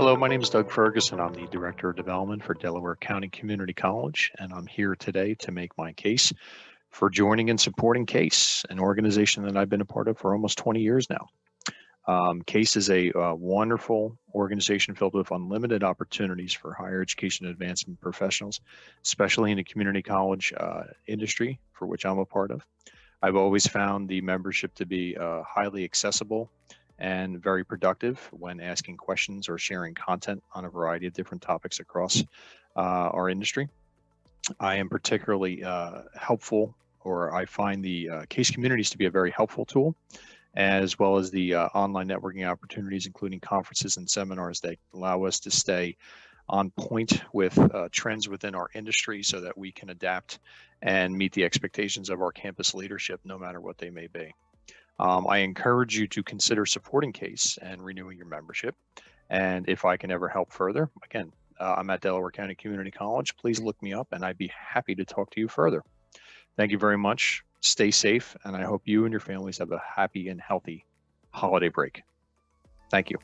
Hello, my name is Doug Ferguson. I'm the Director of Development for Delaware County Community College, and I'm here today to make my case for joining and supporting CASE, an organization that I've been a part of for almost 20 years now. Um, CASE is a uh, wonderful organization filled with unlimited opportunities for higher education advancement professionals, especially in the community college uh, industry, for which I'm a part of. I've always found the membership to be uh, highly accessible and very productive when asking questions or sharing content on a variety of different topics across uh, our industry. I am particularly uh, helpful, or I find the uh, case communities to be a very helpful tool, as well as the uh, online networking opportunities, including conferences and seminars that allow us to stay on point with uh, trends within our industry so that we can adapt and meet the expectations of our campus leadership, no matter what they may be. Um, I encourage you to consider supporting CASE and renewing your membership. And if I can ever help further, again, uh, I'm at Delaware County Community College. Please look me up and I'd be happy to talk to you further. Thank you very much. Stay safe, and I hope you and your families have a happy and healthy holiday break. Thank you.